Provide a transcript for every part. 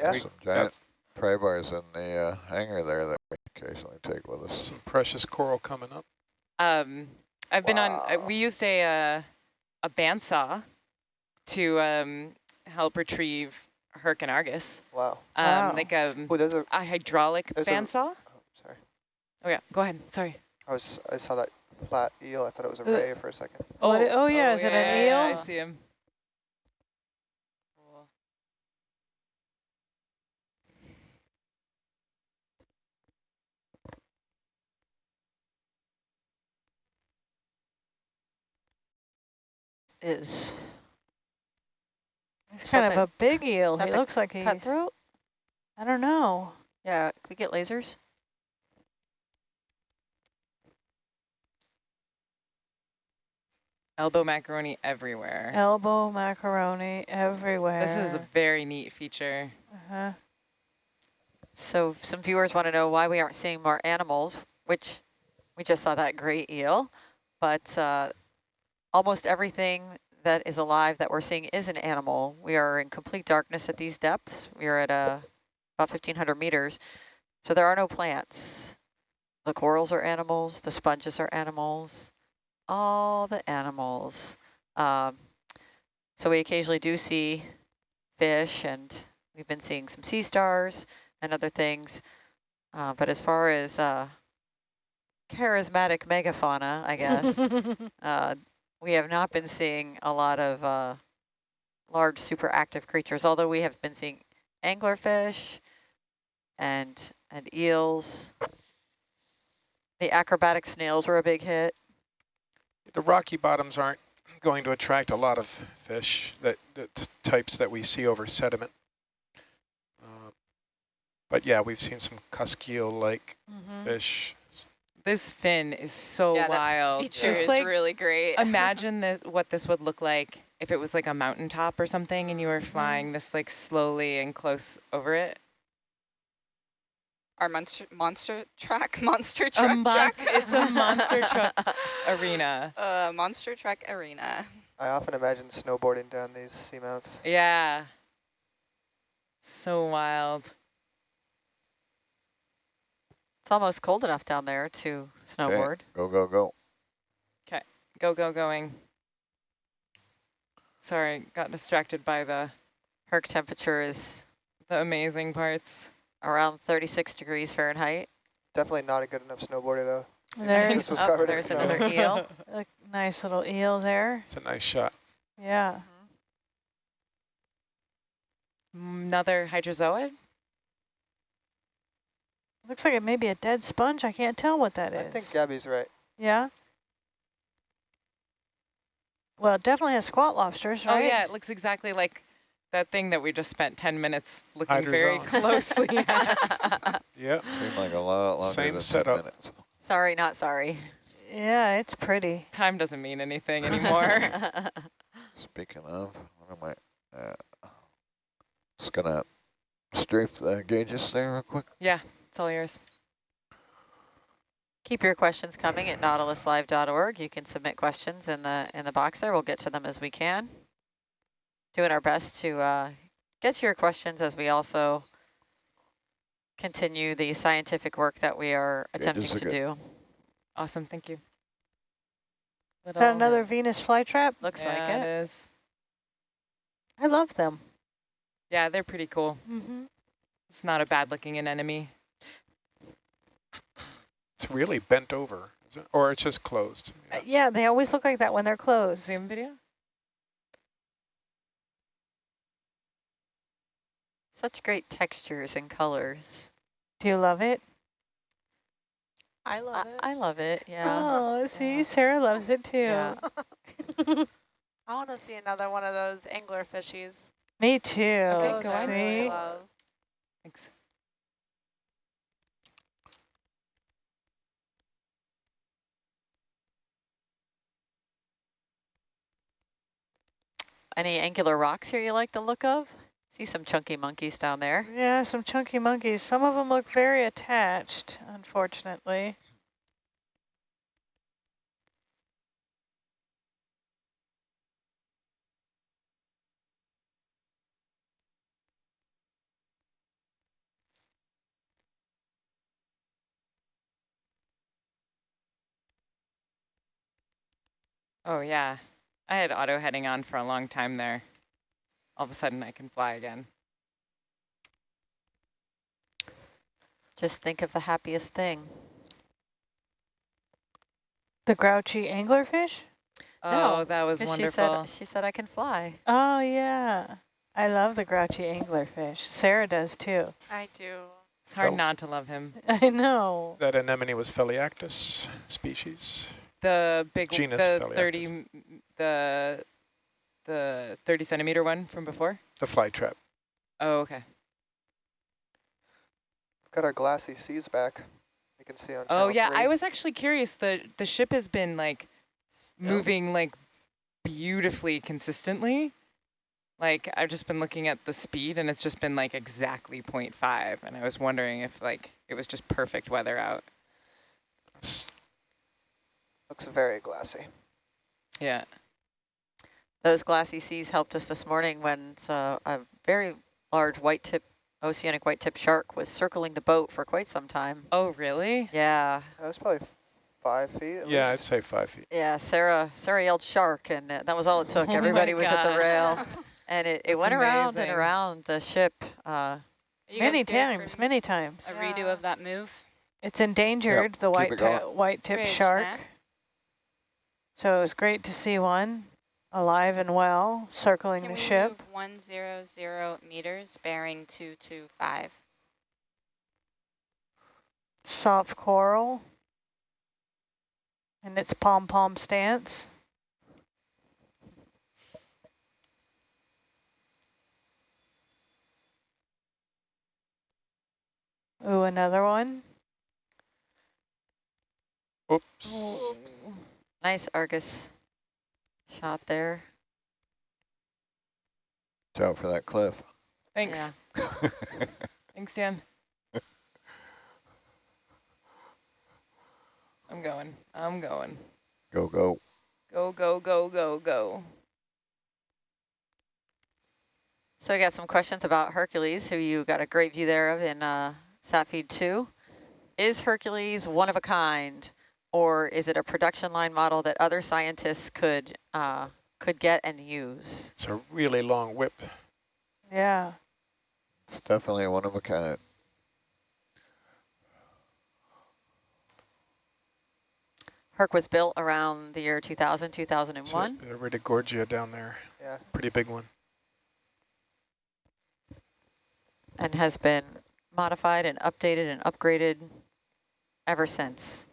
Yeah. Some giant pry bars in the uh, hangar there that we occasionally take with us. Some precious coral coming up. Um, I've been on, uh, we used a, uh, a bandsaw to um, help retrieve Herc and Argus. Wow. Um, Wow. Like a, Oh, there's a. a hydraulic There's a- bandsaw. Oh, sorry. Oh yeah, go ahead, sorry. I was. I saw that flat eel. I thought it was a Uh, ray for a second. What i- oh, yeah, is it an eel? yeah, I see him. Is He's kind of a big eel. is He looks like he's, cutthroat? I don't know. Yeah, can we get lasers? Elbow macaroni everywhere. Elbow macaroni everywhere. This is a very neat feature. Uh-huh. So some viewers want to know why we aren't seeing more animals, which we just saw that great eel, but uh, almost everything that is alive that we're seeing is an animal. We are in complete darkness at these depths. We are at uh, about 1,500 meters, so there are no plants. The corals are animals, the sponges are animals, all the animals. Um, so we occasionally do see fish, and we've been seeing some sea stars and other things. Uh, but as far as uh, charismatic megafauna, I guess, uh, we have not been seeing a lot of uh, large super active creatures, although we have been seeing anglerfish and, and eels. The acrobatic snails were a big hit. The rocky bottoms aren't going to attract a lot of fish, that, that types that we see over sediment. Uh, but yeah, we've seen some cuskeel-like Mhm. fish. This fin is so yeah, wild. That feature Just is like really great. imagine this, what this would look like if it was like a mountaintop or something and you Mm-hmm. were flying this like slowly and close over it. Our monster monster track, monster A truck monster, track. it's a monster truck arena. uh, monster truck arena. I often imagine snowboarding down these seamounts. Yeah. So wild. It's almost cold enough down there to snowboard. Go, go, go. Okay, go, go, going. Sorry, got distracted by the, Herc temperature is the amazing parts. around 36 degrees Fahrenheit. Definitely not a good enough snowboarder though. There's was oh, there's snow. another eel. a nice little eel there. It's a nice shot. Yeah. Mm-hmm. Another hydrozoid? Looks like it may be a dead sponge. I can't tell what that is. I think Gabby's right. Yeah. Well, it definitely has squat lobsters, right? Oh yeah, it looks exactly like that thing that we just spent 10 minutes looking very Hydrozoa. closely at. Yeah. Seemed like a lot longer Same than setup. 10 minutes. sorry, not sorry. Yeah, it's pretty. Time doesn't mean anything anymore. Speaking of, what am I? Uh, just gonna strafe the gauges there real quick. yeah, it's all yours. Keep your questions coming at nautiluslive.org. You can submit questions in the in the box there. We'll get to them as we can. Doing our best to uh, get to your questions as we also continue the scientific work that we are attempting to do. Awesome, thank you. Is that another Venus flytrap? Looks yeah, like it it. is. I love them. Yeah, they're pretty cool. Mm-hmm. It's not a bad looking anemone. It's really bent over, is it? or it's just closed. Uh, Yeah. yeah, they always look like that when they're closed. Zoom video? Such great textures and colors. Do you love it? I I, love it. I love it. Yeah. Oh, see, Yeah. Sarah loves it too. Yeah. I want to see another one of those angler fishies. Me too. Okay, go Those I really love. Thanks. Any angular rocks here you like the look of? See some chunky monkeys down there. Yeah, some chunky monkeys. Some of them look very attached, unfortunately. Oh, yeah. I had auto heading on for a long time there. All of a sudden I can fly again. Just think of the happiest thing. The grouchy anglerfish? Oh, No, that was wonderful. She said, she said I can fly. Oh, yeah. I love the grouchy anglerfish. Sarah does too. I do. it's hard Oh. not to love him. I know. That anemone was Pheliactis species. The big, Genus the Pheliactis. 30, the, the 30 centimeter one from before? The fly trap. Oh, okay. We've Got our glassy seas back. You can see on Oh yeah, three. I was actually curious. The the ship has been like moving like beautifully consistently. Like I've just been looking at the speed and it's just been like exactly 0.5 and I was wondering if like it was just perfect weather out. S- Looks very glassy. Yeah. Those glassy seas helped us this morning when uh, a very large white tip, oceanic white tip shark was circling the boat for quite some time. Oh really? Yeah, That was probably five feet at yeah, I'd say five feet. yeah. Sarah, Sarah yelled shark, and uh, that was all it took. Oh Everybody was at the rail, and it, it That's went around and around the ship. Uh, Many times, many times. A redo of that move. It's endangered, the keep white it white tip Great, shark. Snap. So it was great to see one alive and well, circling Can the we ship. move 100 meters, bearing 225? Soft coral. And its pom-pom stance. Ooh, another one. Oops. Nice Argus shot there. Watch out for that cliff. Thanks. Yeah. Thanks, Dan. I'm going. I'm going. go, go. Go, go, go, go, go. So we got some questions about Hercules, who you got a great view there of in uh, SatFeed 2. Is Hercules one of a kind, or is it a production line model that other scientists could uh, could get and use? It's a really long whip. Yeah. It's definitely one of a kind. Herc was built around the year 2000, It's 2001. a, a Retigorgia down there. Yeah. Pretty big one. and has been modified and updated and upgraded ever since.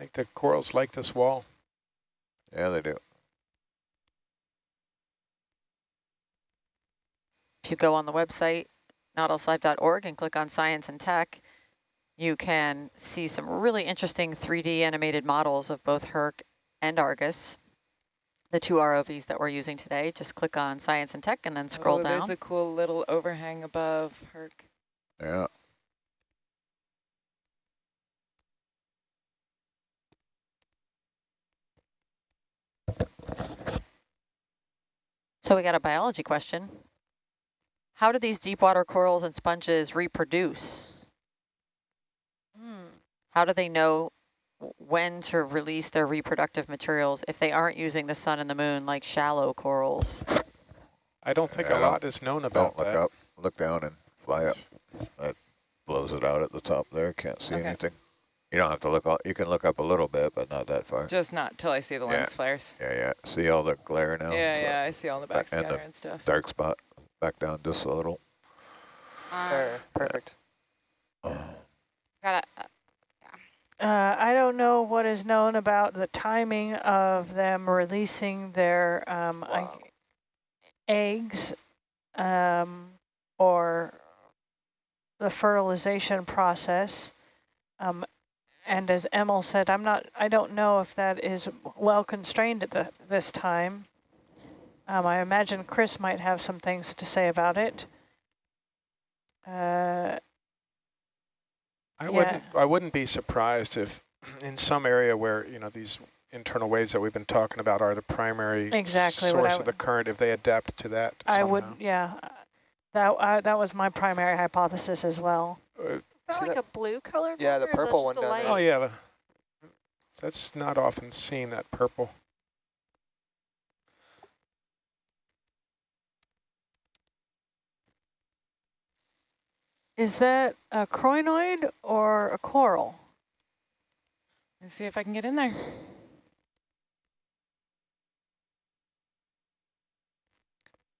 I think the corals like this wall. Yeah, they do. If you go on the website, nautiluslive.org, and click on Science and Tech, you can see some really interesting 3D animated models of both Herc and Argus, the two ROVs that we're using today. Just click on Science and Tech and then oh, scroll oh, down. There's a cool little overhang above Herc. Yeah. So we got a biology question. How do these deep water corals and sponges reproduce? Hmm. How do they know when to release their reproductive materials if they aren't using the sun and the moon like shallow corals? I don't think Yeah, a don't- lot is known about Don't look that. up. Look down and fly up. That blows it out at the top there. Can't see Okay. anything. You don't have to look. All, you can look up a little bit, but not that far. Just not till I see the Yeah. lens flares. Yeah, yeah. See all the glare now? yeah, So yeah, I see all the back- and the and stuff. Dark spot. Back down just a little. Um, There, perfect. got a, Uh, I don't know what is known about the timing of them releasing their um, Wow. eggs um, or the fertilization process. Um, and as Emil said, I'm not, I don't know if that is well constrained at the, this time. Um, I imagine Chris might have some things to say about it. Uh, I Yeah. wouldn't I wouldn't be surprised if in some area where, you know, these internal waves that we've been talking about are the primary Exactly source of the current, if they adapt to that I somehow. would, yeah. uh, That I, that was my primary hypothesis as well. Uh, that See like that? a blue color? Yeah, the or is that purple one the down there. Oh, yeah. the- That's not often seen, that purple. Is that a crinoid or a coral? Let's see if I can get in there.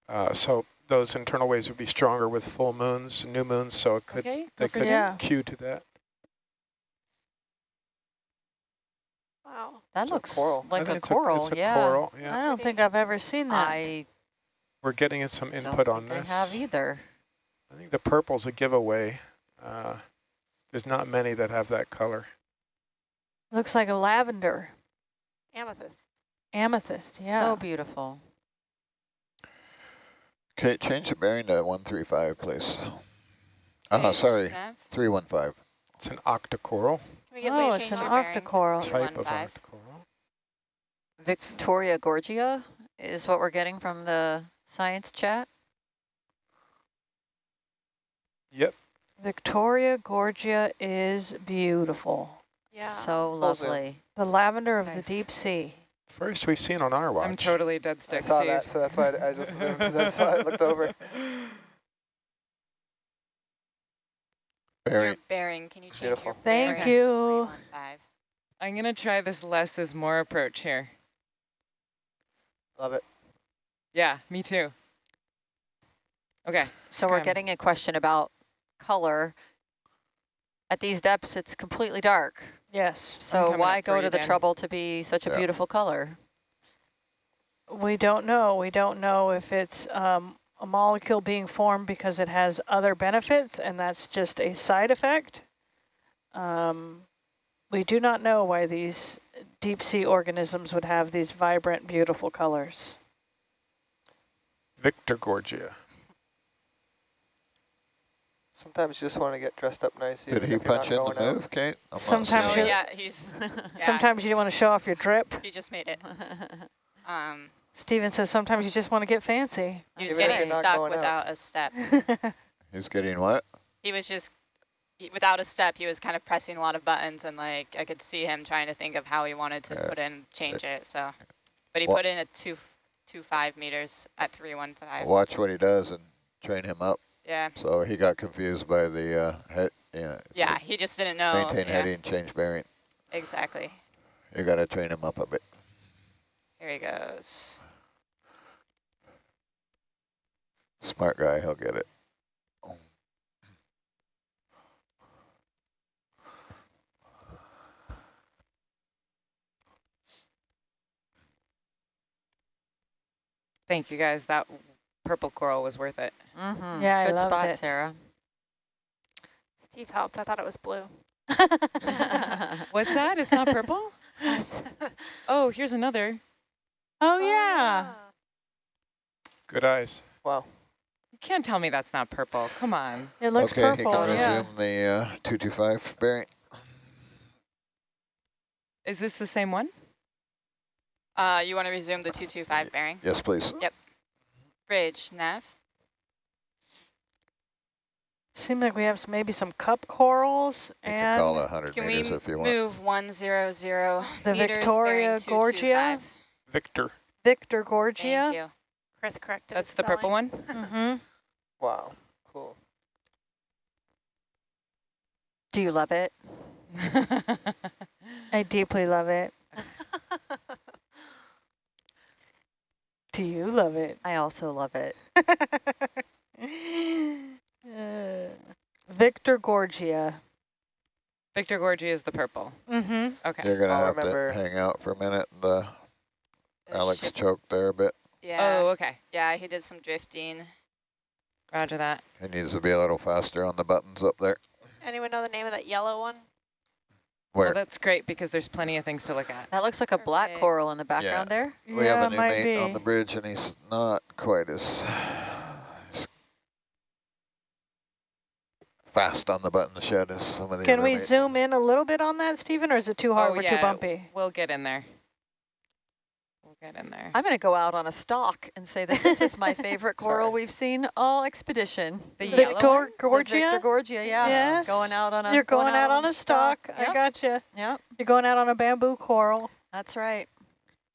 Uh, so those internal waves would be stronger with full moons, new moons, so it could Okay, they could. Yeah. cue to that. Wow. That It's a looks coral. Like a it's coral, it's a yeah. coral, I don't think I've ever seen that. I We're getting some input on this. I have either. I think the purple's a giveaway. Uh, there's not many that have that color. Looks like a lavender, Amethyst. amethyst. Yeah. So beautiful. Okay, change the bearing to 135, please. Uh, sorry, 315. It's an octocoral Can we Oh, it's an your octocoral. type of 315? octocoral. Victoria Gorgia is what we're getting from the science chat. Yep. Victoria Gorgia is beautiful. Yeah. So Full lovely. The lavender of Nice. the deep sea. First we've seen on our watch. I'm totally dead stick, I saw Steve. that, so that's why I, I just zoomed, 'cause that's why I looked over. Your Bearing, bearing, can you change Beautiful. your Thank bearing to you. I'm going to try this less is more approach here. Love it. Yeah, me too. Okay. So we're getting a question about color. At these depths, it's completely dark. Yes. So why go to the Dan. trouble to be such a Yeah. beautiful color? We don't know. We don't know if it's um, a molecule being formed because it has other benefits and that's just a side effect. Um, we do not know why these deep sea organisms would have these vibrant, beautiful colors. Victor Gorgia. Sometimes you just want to get dressed up nice. did he you're punch in going the out. move, Kate? I'm Sometimes you- it. yeah, he's, Sometimes you want to show off your drip. he just made it. Um, Steven says sometimes you just want to get fancy. he was Even getting stuck going out. without a step. He's getting what? He was just, he- without a step, he was kind of pressing a lot of buttons and like, I could see him trying to think of how he wanted to Uh, put in, change it, so. But he Wha- put in a two, two five meters at 315. Watch what he does and train him up. Yeah, So he got confused by the uh, head, you know, yeah, he just didn't know. maintain yeah, heading, change bearing. Exactly. You got to train him up a bit. Here he goes. Smart guy, he'll get it. Thank you guys. That purple coral was worth it. Mm-hmm. Yeah, I Good loved spot, it. Sarah. Steve helped. I thought it was blue. What's that? It's not purple? Oh, here's another. Oh, yeah. Ah. Good eyes. Wow. You can't tell me that's not purple. Come on. It looks okay, purple. he can Yeah. resume the uh, 225 bearing. Is this the same one? Uh, you want to resume the 225 bearing? Yes, please. Yep. Bridge, nav. Seemed like we have some, maybe some cup corals You can call and it 100 Can we meters if you want. move 100 The Victoria bearing Gorgia? 225? Victor. Victor Thank Gorgia. you. Chris corrected That's his the purple one? Mm-hmm. Wow. Cool. Do you love it? I deeply love it. Do you love it? I also love it. Uh, Victor Gorgia. Victor Gorgia is the purple. Mm-hmm. Okay. You're going to I'll have remember- to hang out for a minute. And, uh, The Alex ship- choked there a bit. Yeah. Oh, okay. Yeah, he did some drifting. Roger that. He needs to be a little faster on the buttons up there. Anyone know the name of that yellow one? Where Well, that's great because there's plenty of things to look at. That looks like a black Perfect. coral in the background there. we yeah, have a new mate be. on the bridge, and he's not quite as as fast on the button shed as some of the Can we mates. zoom in a little bit on that, Stephen, or is it too hard? Oh, We're yeah, too bumpy. We'll get in there. We'll Get in there. I'm going to go out on a stalk and say that this is my favorite coral we've seen all expedition. The Victor yellow one? The Gorgia? Victor Gorgia, yeah. Yes. Going out on a You're going, out, on a stalk. I Yep. gotcha. Yep, You're going out on a bamboo coral. that's right.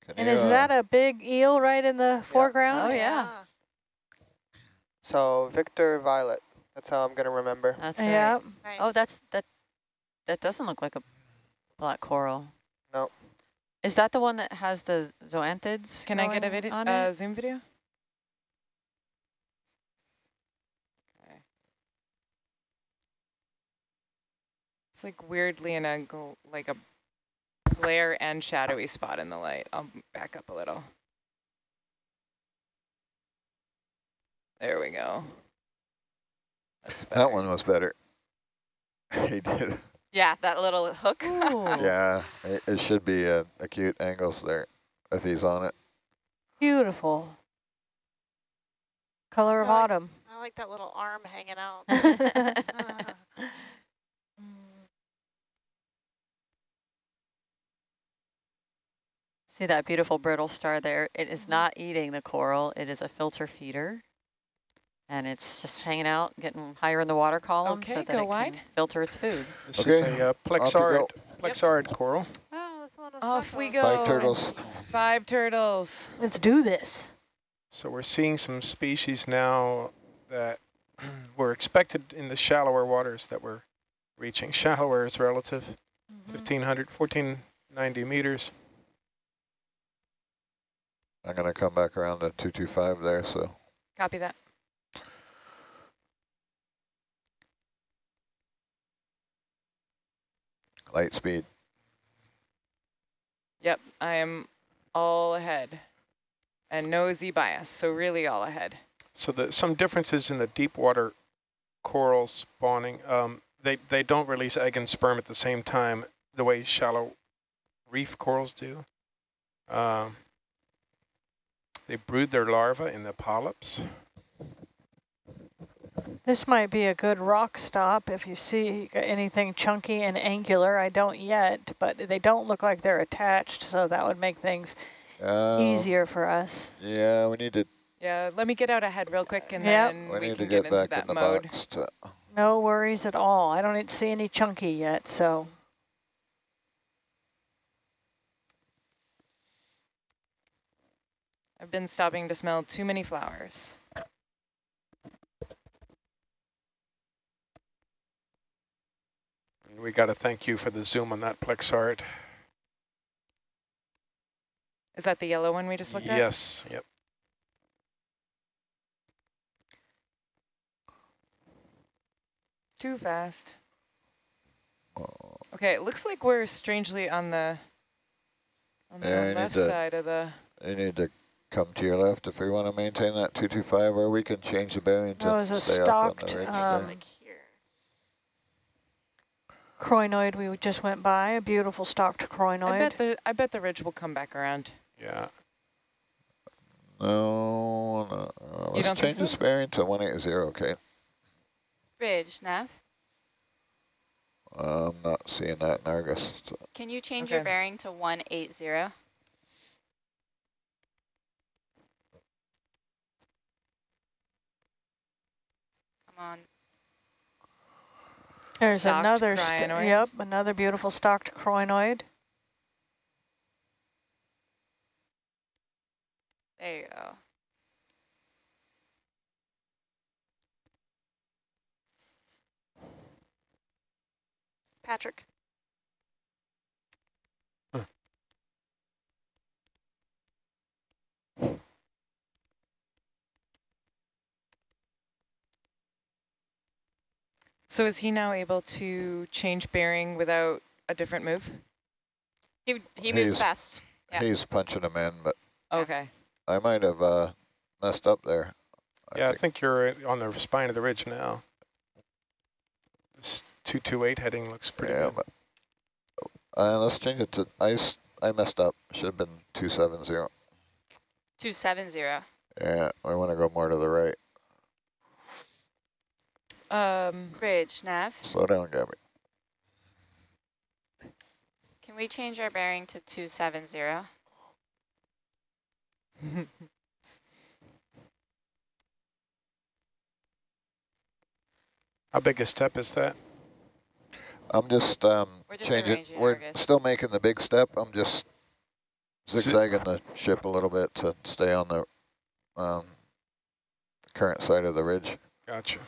Can And you, is uh, that a big eel right in the foreground? Oh, yeah. So Victor Violet. That's how I'm gonna remember. That's right. Yeah. Nice. Oh, that's that. That doesn't look like a black coral. No. Is that the one that has the zoanthids? Can I get a video, on uh, it? Zoom video? Okay. It's like weirdly in a like a glare and shadowy spot in the light. I'll back up a little. There we go. That's better. That one was better. he did. Yeah, that little hook. Yeah, it, it should be uh, acute angles there if he's on it. Beautiful. Color of like- autumn. I like that little arm hanging out. See that beautiful brittle star there? It Mm-hmm. not eating the coral. It is a filter feeder. And it's just hanging out, getting higher in the water column so that go it wide. can filter its food. This is a uh, off you plexaurid, go. coral. oh, this one is Off we go. Five turtles. Five turtles. Let's do this. So we're seeing some species now that were expected in the shallower waters that we're reaching. Shallower is relative, Mm-hmm. 1500, 1490 meters. I'm going to come back around to 225 there, so Copy that. Light speed. Yep, I am all ahead. And no Z bias, so really all ahead. So the, some differences in the deep water coral spawning. Um, they, they don't release egg and sperm at the same time the way shallow reef corals do. Um, they brood their larvae in the polyps. This might be a good rock stop if you see anything chunky and angular. I don't yet, but they don't look like they're attached, so that would make things Uh, easier for us. Yeah, we need to Yeah, let me get out ahead real quick and Yep. then we we, need can to get, get into that in the mode. box. To, No worries at all. I don't see any chunky yet, so I've been stopping to smell too many flowers. We got to thank you for the zoom on that plexaurid. Is that the yellow one we just looked at? Yes, yep. Too fast. oh, Okay, it looks like we're strangely on the on the Yeah, left to- side of the you need to come to your left if we want to maintain that 225, or we can change the bearing to that was a stay off on the ridge um, there. Like here. crinoid we just went by, a beautiful stalked I crinoid. bet the I bet the ridge will come back around. Yeah. No, no. Uh, let's change so? this bearing to 180, okay? Ridge, Nev. I'm not seeing that in Argus. so- Can you change your bearing to 180? Come on. There's Stalked another, crinoid. yep, another beautiful stalked crinoid. There you go. Patrick. So is he now able to change bearing without a different move? He, he moved He's- fast. Yeah. He's punching him in, but Okay. I might have uh, messed up there. I yeah, I think. think you're on the spine of the ridge now. This 228 heading looks pretty yeah, good. but uh, let's change it to ice. I messed up. Should have been 270. 270. Yeah, I want to go more to the right. Um, Ridge, Nev. Slow down, Gabby. Can we change our bearing to 270? How big a step is that? I'm just um, We're just changing. We're Argus. still making the big step. I'm just zigzagging the ship a little bit to stay on the um, current side of the ridge. Gotcha.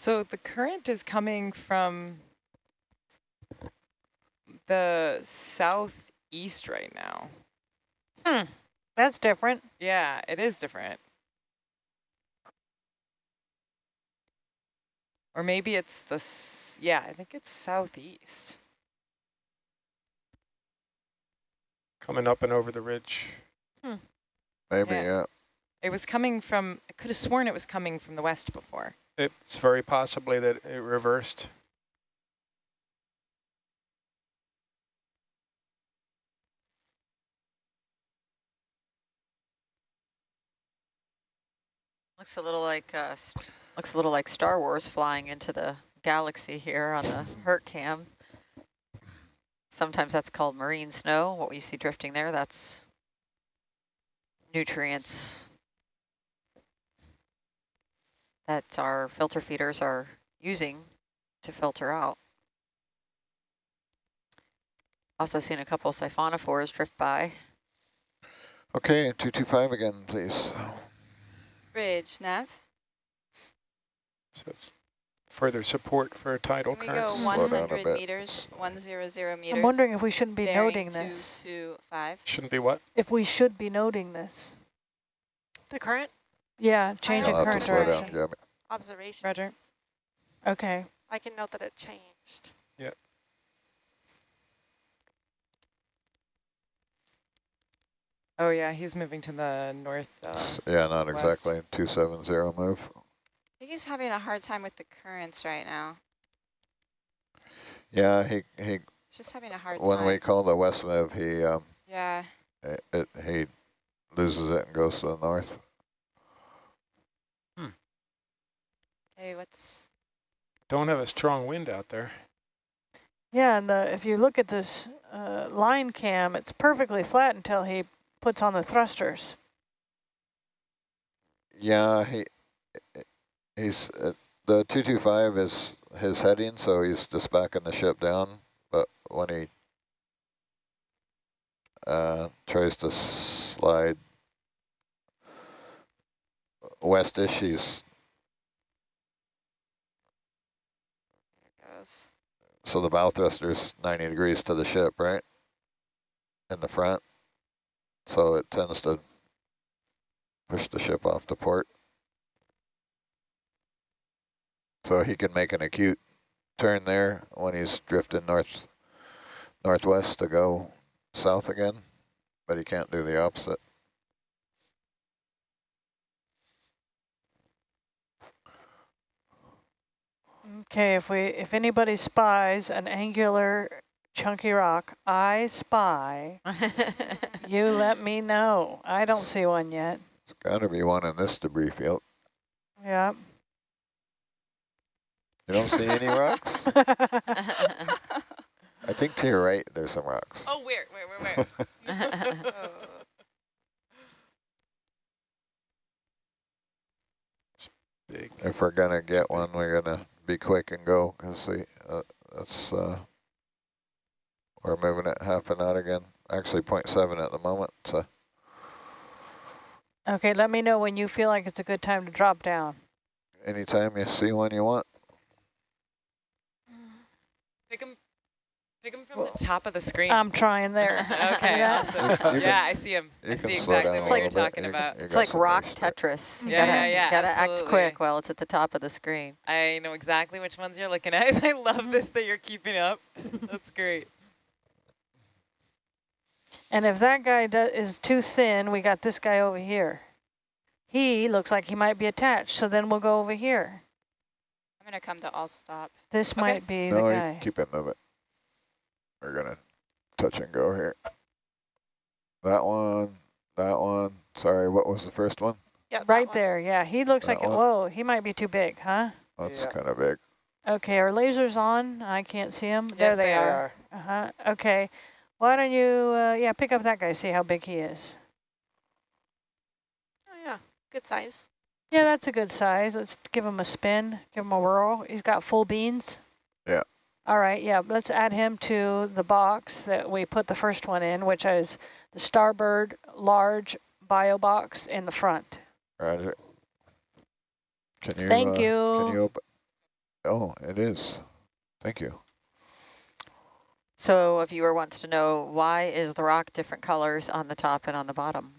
So the current is coming from the southeast right now. Hmm, That's different. Yeah, it is different. Or maybe it's the, s- yeah, I think it's southeast. Coming up and over the ridge. Maybe, Yeah. yeah. It was coming from, I could have sworn it was coming from the west before. It's very possibly that it reversed. Looks a little like uh, looks a little like Star Wars flying into the galaxy here on the Herc cam. Sometimes that's called marine snow. What you see drifting there, that's nutrients that our filter feeders are using to filter out. Also seen a couple siphonophores drift by. Okay, 225 again, please. Bridge, Nav. So it's further support for a tidal Can we current. go Slow down a 100 meters, 100 meters? I'm wondering if we shouldn't be noting two, this. two, five. Shouldn't be what? If we should be noting this. The current Yeah, change in I'll have to current slow down, direction. Gabby. observation. Roger. Okay. I can note that it changed. Yep. Oh yeah, he's moving to the north. Uh, yeah, not west. exactly. 270 move. I think he's having a hard time with the currents right now. Yeah, he, he He's just having a hard when time. When we call the west move, he um, yeah. it, it he loses it and goes to the north. Hey, what's... Don't have a strong wind out there. Yeah, and the, if you look at this uh, line cam, it's perfectly flat until he puts on the thrusters. Yeah, he he's uh, the 225 is his heading, so he's just backing the ship down. But when he uh, tries to slide westish, he's There it goes. So the bow thruster's 90 degrees to the ship, right? In the front, so it tends to push the ship off to port. So he can make an acute turn there when he's drifting north northwest to go south again, but he can't do the opposite. Okay, if we if anybody spies an angular chunky rock, I spy. You let me know. I don't see one yet. There's got to be one in this debris field. Yeah. You don't see any rocks? I think to your right there's some rocks. oh, where, where, where, where? Big. If we're gonna get one, we're gonna be quick and go because uh, that's uh, we're moving it half a knot again. Actually, 0.7 at the moment. So okay, let me know when you feel like it's a good time to drop down. anytime you see one you want. pick him, pick him from the top of the screen. I'm trying there. okay, Yeah. awesome. Yeah, I see him. You I see exactly down a what you're little bit. talking You- about. you It's got like rock. Tetris. You Yeah, gotta, yeah, yeah, you gotta act quick while it's at the top of the screen. I know exactly which ones you're looking at. I love this that you're keeping up. That's great. And if that guy do, is too thin, we got this guy over here. He looks like he might be attached, so then we'll go over here. I'm going to come to all stop. This Okay. might be the No, you guy. keep it moving. We're gonna touch and go here. That one, that one. Sorry, what was the first one? Yeah, Right there, yeah. He looks That like, one? whoa, he might be too big, huh? That's Yeah. kind of big. Okay, our laser's on. I can't see them. There they, they are. are. Uh-huh. Okay. Why don't you, uh, yeah, pick up that guy, see how big he is. Oh yeah, good size. Yeah, that's a good size. Let's give him a spin, give him a whirl. He's got full beans. Yeah. All right, yeah, let's add him to the box that we put the first one in, which is the starboard large bio box in the front. Roger. Can you? Thank uh, you. Can you open? Oh, it is. Thank you. So a viewer wants to know, why is the rock different colors on the top and on the bottom?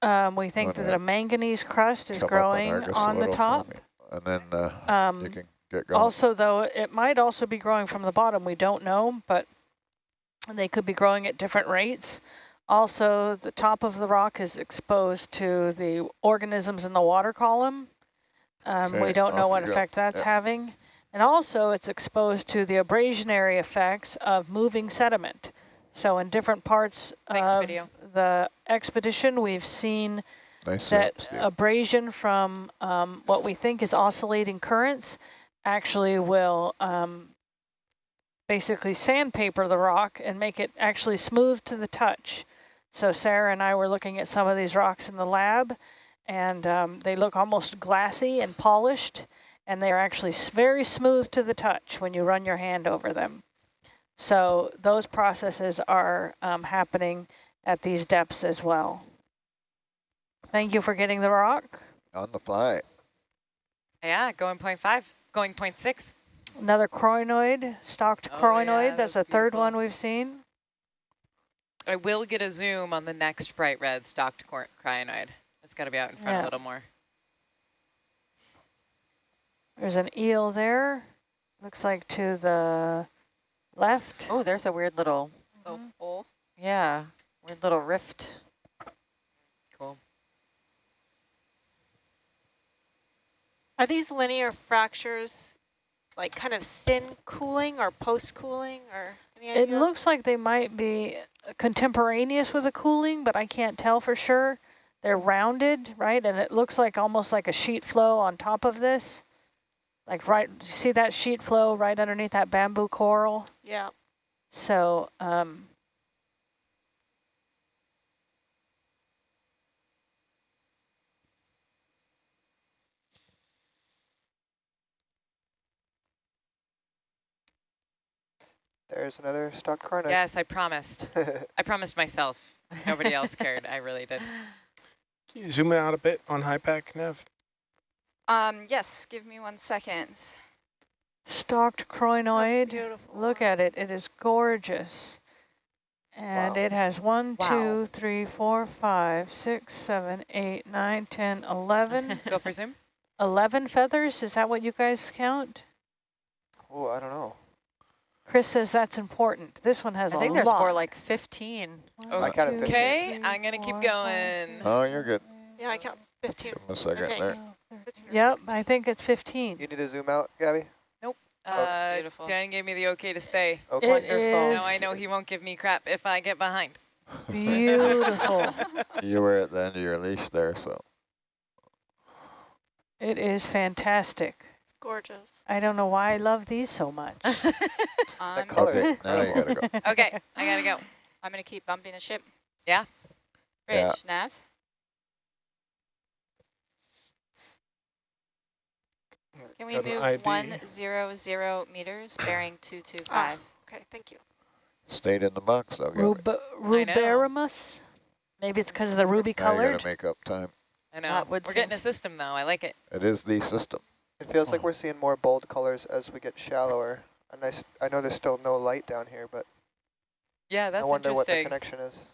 Um, we think that a manganese crust is growing Argus a on the top. And then uh, you Um, can get going. also, though, it might also be growing from the bottom. We don't know, but they could be growing at different rates. Also, the top of the rock is exposed to the organisms in the water column. Um, we don't know what you go. effect that's Yep. having. And also, it's exposed to the abrasionary effects of moving sediment. So in different parts Thanks, of video. the expedition, we've seen nice that setup, Steve. abrasion from um, what we think is oscillating currents actually will um, basically sandpaper the rock and make it actually smooth to the touch. So Sarah and I were looking at some of these rocks in the lab and um, they look almost glassy and polished and they're actually very smooth to the touch when you run your hand over them. So those processes are um, happening at these depths as well. Thank you for getting the rock. on the fly. Yeah, going point five, going point six. Another crinoid, stalked Oh, crinoid. yeah, That's that's the third one we've seen. I will get a zoom on the next bright red stalked cor- crinoid. It's got to be out in front Yeah. a little more. There's an eel there. Looks like to the left. Oh, there's a weird little, Oh, hole. yeah, weird little rift. Cool. Are these linear fractures like kind of syn cooling or post cooling or any It looks like they might be contemporaneous with the cooling, but I can't tell for sure. They're rounded, right? And it looks like almost like a sheet flow on top of this. Like right, you see that sheet flow right underneath that bamboo coral? yeah. So, um, There's another stalked crinoid. Yes, I promised. I promised myself. Nobody else cared. I really did. Can you zoom out a bit on HiPAP, Nev? Um, yes, give me one second. stalked That's crinoid. beautiful. Look at it. It is gorgeous. And Wow. it has one, Wow. two, three, four, five, six, seven, eight, nine, ten, eleven. Go for zoom. 11 feathers? Is that what you guys count? oh, I don't know. Chris says that's important. This one has I a lot. I think there's lot. more like 15. One, I counted 15. Okay, I'm gonna keep going. Oh, you're good. Yeah, I count 15. Give him a second think. there. six, 15 or Yep, 16. I think it's 15. You need to zoom out, Gabby? that's Uh, beautiful. Dan gave me the okay to stay. Okay. It Wonderful. Now I know he won't give me crap if I get behind. beautiful. You were at the end of your leash there, so. it is fantastic. It's gorgeous. I don't know why I love these so much. Um, color. Okay, now you gotta go. Okay, I gotta go. I'm going to keep bumping the ship. Yeah. Bridge, Yeah. nav. Can we Got an move ID. one zero zero meters, bearing two two five? two Ah, okay, thank you. Stayed in the box though, Gabby. Rub know. ruberrimus? Maybe it's because of the ruby Now you colored. gotta make up time. I know. That We're getting a system though. I like it. It is the system. It feels like uh-huh. we're seeing more bold colors as we get shallower. And I, s- I know there's still no light down here, but Yeah, that's I wonder what the connection is.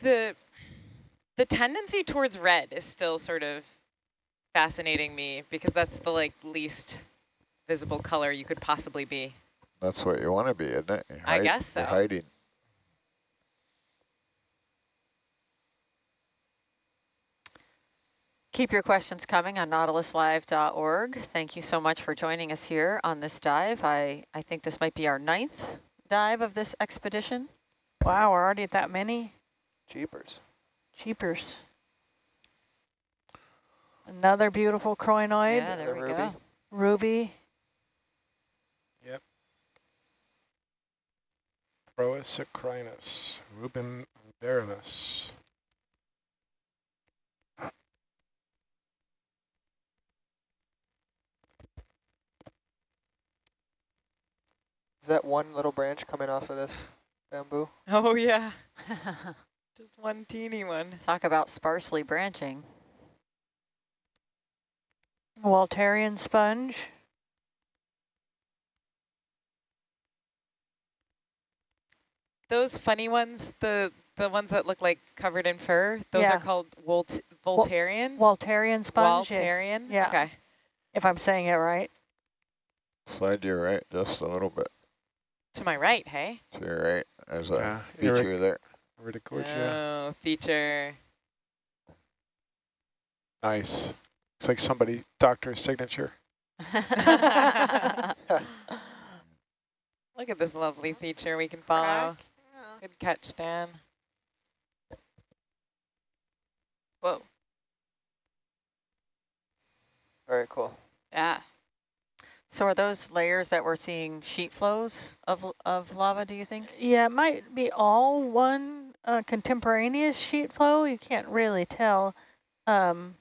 the the tendency towards red is still sort of fascinating me because that's the like least visible color you could possibly be. That's what you want to be, isn't it? You I hide- guess You're hiding. Keep your questions coming on nautiluslive.org. Thank you so much for joining us here on this dive. I, I think this might be our ninth dive of this expedition. Wow, we're already at that many? Jeepers. Cheapers. Another beautiful crinoid. Yeah, there the we ruby. go. Ruby. Proisocrinus, Rubin Baronus. Is that one little branch coming off of this bamboo? Oh yeah, just one teeny one. Talk about sparsely branching. Waltarian sponge. Those funny ones, the the ones that look like covered in fur, those Yeah. are called Volt Voltarian. Waltarian sponge. yeah, Waltarian. Yeah. Okay. If I'm saying it right. Slide to your right just a little bit. To my right, hey. To your right. There's a Yeah, feature Eric- there. Verticordia. Oh, feature. Nice. It's like somebody doctor's signature. Look at this lovely feature we can follow. Yeah. Good catch, Dan. Whoa. Very cool. Yeah. So are those layers that we're seeing sheet flows of, of lava, do you think? Yeah, it might be all one uh, contemporaneous sheet flow. You can't really tell. Um,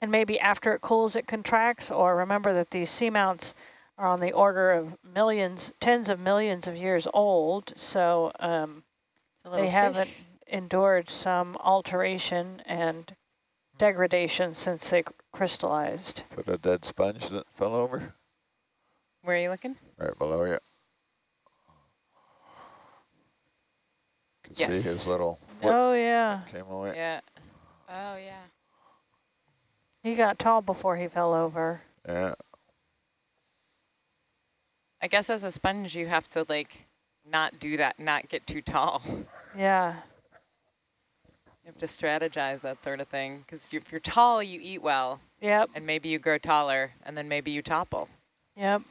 and maybe after it cools, it contracts. Or remember that these seamounts are on the order of millions, tens of millions of years old. So um, The little they haven't endured some alteration and degradation since they c- crystallized. To the dead sponge that fell over Where are you looking? right below you. Can see his little Oh, yeah. came away. Yeah. Oh, yeah. He got tall before he fell over. Yeah. I guess as a sponge, you have to like not do that, not get too tall. Yeah. You have to strategize that sort of thing. Because if you're tall, you eat well, Yep. and maybe you grow taller, and then maybe you topple. Yep.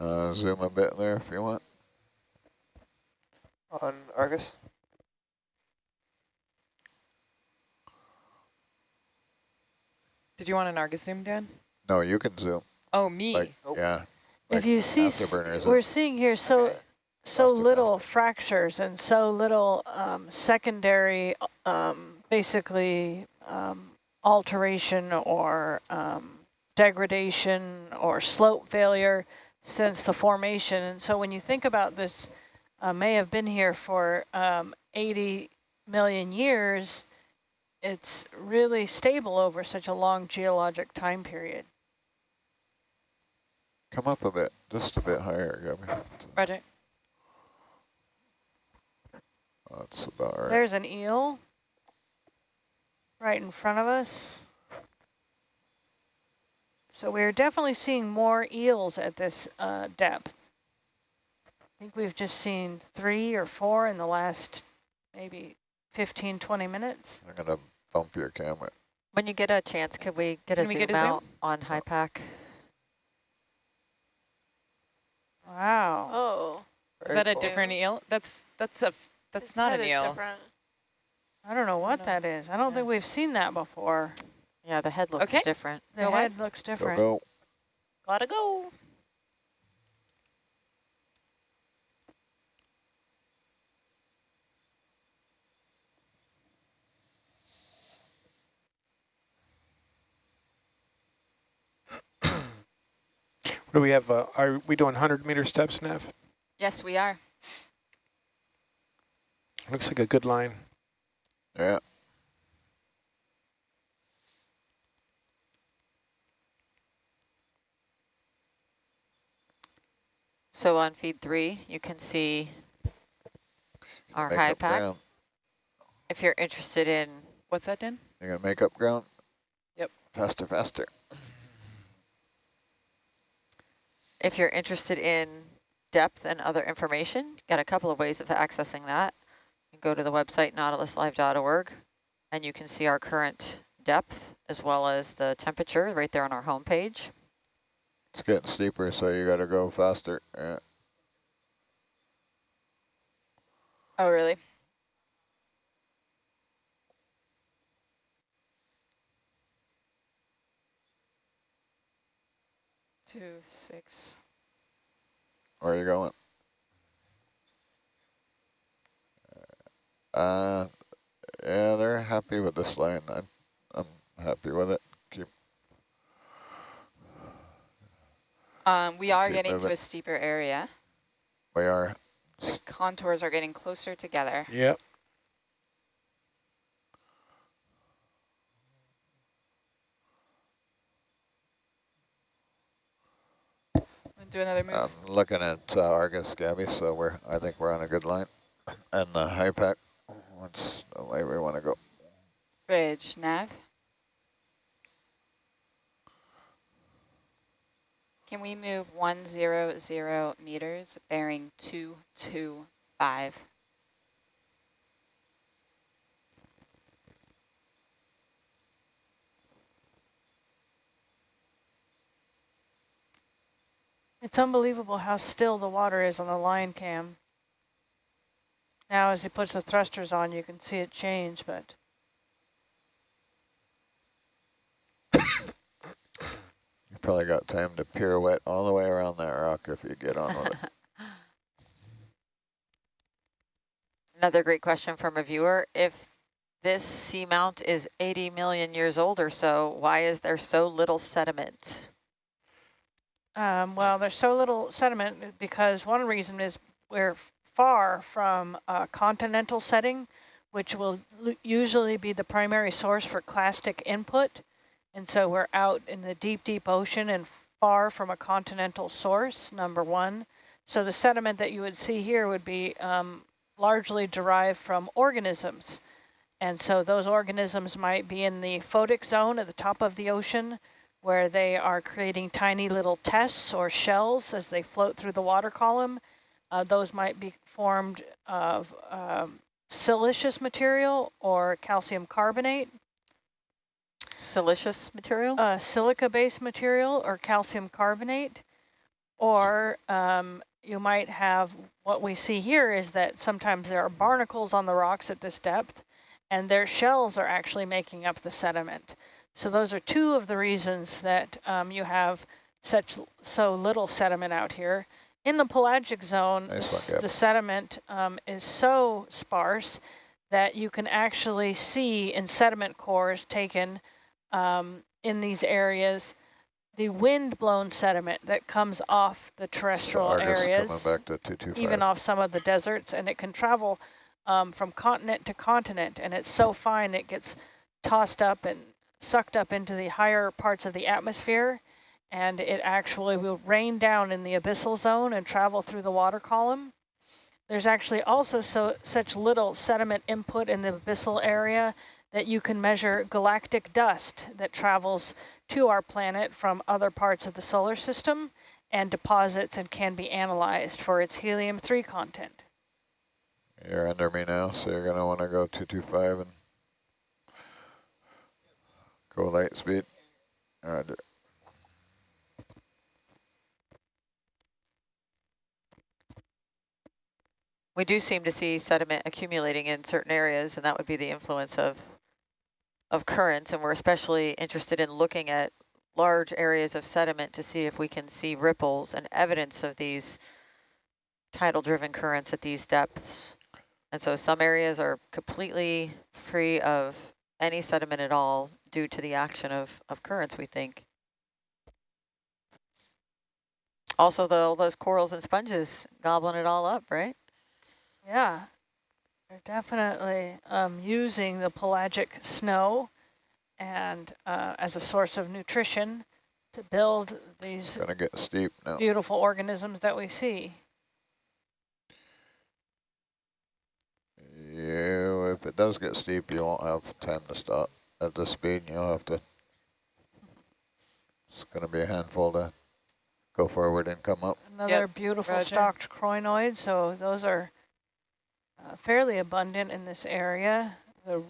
Uh, zoom a bit there if you want. On Argus? Did you want an Argus zoom, Dan? No, you can zoom. Oh, me. Like, Nope. yeah. If you see, we're seeing here so Okay. so little fractures and so little um, secondary, um, basically um, alteration or um, degradation or slope failure since the formation. And so when you think about this, uh, may have been here for um, 80 million years. It's really stable over such a long geologic time period. Come up a bit, just a bit higher, Gabby. Roger. That's about right. There's an eel right in front of us. So we're definitely seeing more eels at this uh, depth. I think we've just seen three or four in the last maybe 15, 20 minutes. I'm gonna bump your camera. When you get a chance, could we get a Can we zoom get a zoom? out on HYPACK? Wow. Oh. Is Very that a different eel? That's that's a f- that's his not head an is eel. different. I don't know what No. that is. I don't Yeah. think we've seen that before. Yeah, the head looks Okay. different. The Go ahead. head looks Go, different. go. Gotta go. What do we have? Uh, are we doing 100 meter steps, Nev? Yes, we are. Looks like a good line. Yeah. So on feed three, you can see our Make high up pack. ground. If you're interested in, What's that, Dan? You're gonna make up ground? Yep. Faster, faster. if you're interested in depth and other information, got a couple of ways of accessing that. You can go to the website nautiluslive.org and you can see our current depth as well as the temperature right there on our homepage. It's getting steeper, so you gotta go faster. Yeah. Oh, really? two, six. Where are you going? Uh, yeah, they're happy with this line. I'm, I'm happy with it. Keep. Um, we are getting to a steeper area. We are. The contours are getting closer together. Yep. Do another move. I'm looking at uh, Argus, Gabby. So we're. I think we're on a good line. And the HYPACK. What's the way we want to go? Bridge, nav. Can we move one zero zero meters, bearing two two five? It's unbelievable how still the water is on the line cam. Now as he puts the thrusters on, you can see it change, but probably got time to pirouette all the way around that rock if you get on with it. Another great question from a viewer. If this seamount is 80 million years old or so, why is there so little sediment? Um, well, there's so little sediment because one reason is we're far from a continental setting, which will usually be the primary source for clastic input. And so we're out in the deep, deep ocean and far from a continental source, number one. So the sediment that you would see here would be um, largely derived from organisms. And so those organisms might be in the photic zone at the top of the ocean, where they are creating tiny little tests or shells as they float through the water column. Uh, those might be formed of um, siliceous material or calcium carbonate, Silicious material? uh, silica-based material or calcium carbonate, or um, you might have what we see here is that sometimes there are barnacles on the rocks at this depth, and their shells are actually making up the sediment. So those are two of the reasons that um, you have such so little sediment out here. In the pelagic zone, Nice one, s- Gab. the sediment um, is so sparse that you can actually see in sediment cores taken um, in these areas the wind-blown sediment that comes off the terrestrial Argus areas, even off some of the deserts, and it can travel um, from continent to continent, and it's so fine it gets tossed up and sucked up into the higher parts of the atmosphere, and it actually will rain down in the abyssal zone and travel through the water column. There's actually also so such little sediment input in the abyssal area that you can measure galactic dust that travels to our planet from other parts of the solar system and deposits and can be analyzed for its helium-3 content. You're under me now, so you're going to want to go 225 and go light speed. Roger. We do seem to see sediment accumulating in certain areas, and that would be the influence of of currents. And we're especially interested in looking at large areas of sediment to see if we can see ripples and evidence of these tidal-driven currents at these depths. And so some areas are completely free of any sediment at all due to the action of, of currents, we think. Also, the, all those corals and sponges gobbling it all up, right? Yeah, they're definitely um, using the pelagic snow and uh, as a source of nutrition to build these Going to get steep now. beautiful organisms that we see. You, if it does get steep, you won't have time to stop at the speed. You'll have to. It's going to be a handful to go forward and come up. Another beautiful roger. stalked crinoid, so those are uh, fairly abundant in this area. The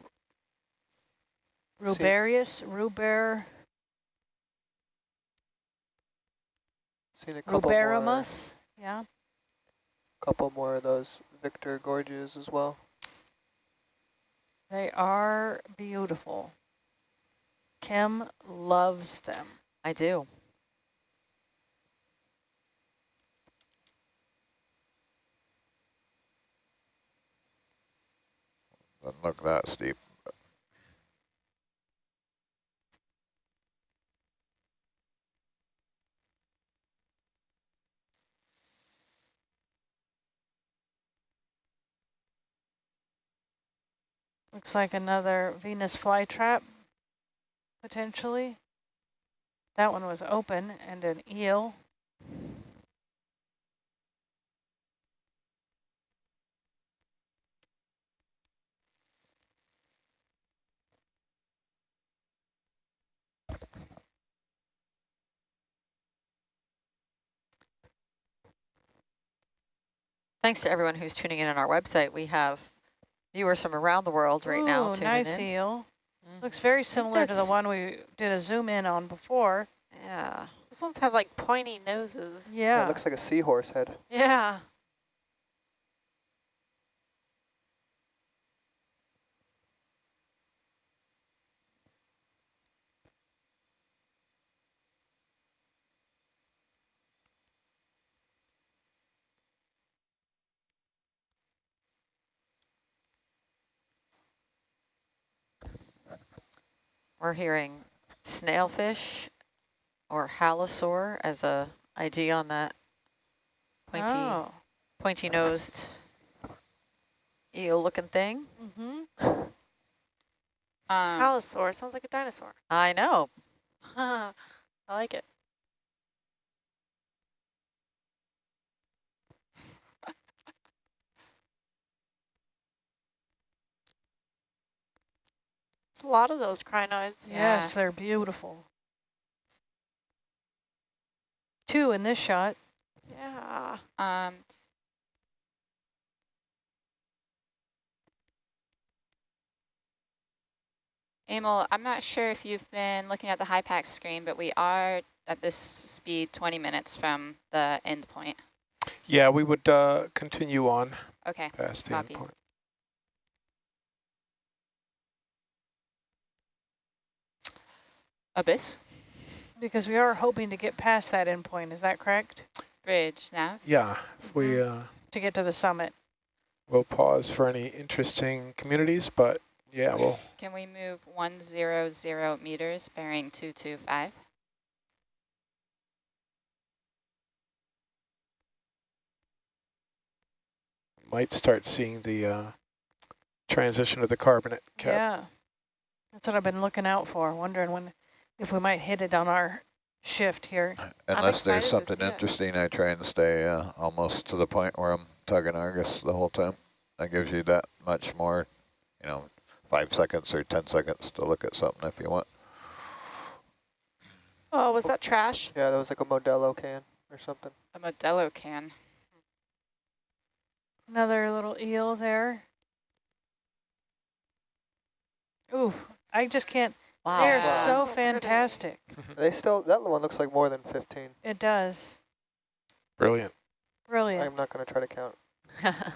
See- rubarius, ruber, Seen a couple more, ruberrimus, yeah. couple more of those Victorgorgias as well. They are beautiful. Kim loves them. I do. Doesn't look that steep. Looks like another Venus flytrap, potentially. That one was open and an eel. Thanks to everyone who's tuning in on our website. We have viewers from around the world right now Ooh, tuning nice in. eel. Mhm. Looks very similar to the one we did a zoom in on before. Yeah. Those ones have like pointy noses. Yeah, Yeah. it looks like a seahorse head. Yeah. We're hearing snailfish or halosaur as a ID on that pointy Oh. pointy nosed eel looking thing. Mm-hmm. Um, Allosaur sounds like a dinosaur. I know. I like it. It's a lot of those crinoids. Yeah. Yes, they're beautiful. Two in this shot. Yeah. um, Emil, I'm not sure if you've been looking at the HYPACK screen, but we are at this speed 20 minutes from the end point. Yeah, we would uh, continue on Okay, past the Copy. endpoint. Abyss, Because we are hoping to get past that endpoint, is that correct? bridge, now? Yeah, if we Mm-hmm. uh, To get to the summit. We'll pause for any interesting communities, but yeah, we'll Can we move 100 meters bearing 225? might start seeing the uh, transition of the carbonate cap. Yeah. That's what I've been looking out for, wondering when if we might hit it on our shift here. Unless there's something interesting, I try and stay uh, almost to the point where I'm tugging Argus the whole time. That gives you that much more, you know, five seconds or 10 seconds to look at something if you want. Oh, was that trash? Yeah, that was like a Modelo can or something. A Modelo can. Another little eel there. Ooh, I just can't. Wow. They're Wow. so pretty. fantastic. They still, that one looks like more than 15. It does. Brilliant. Brilliant. I'm not going to try to count.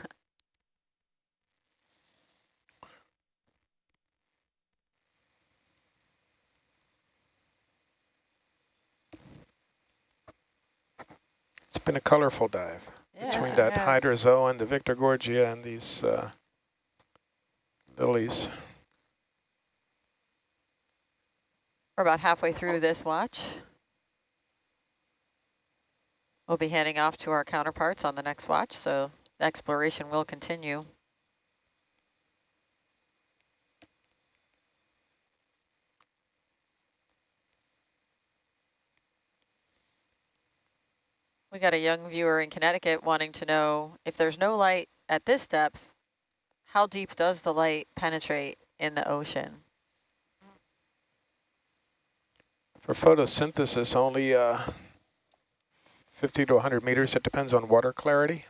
It's been a colorful dive Yes, between that has. hydrozoa the Victorgorgia and these uh, lilies. We're about halfway through this watch. We'll be handing off to our counterparts on the next watch, so the exploration will continue. We got a young viewer in Connecticut wanting to know if there's no light at this depth, how deep does the light penetrate in the ocean? For photosynthesis, only uh, 50 to 100 meters. It depends on water clarity.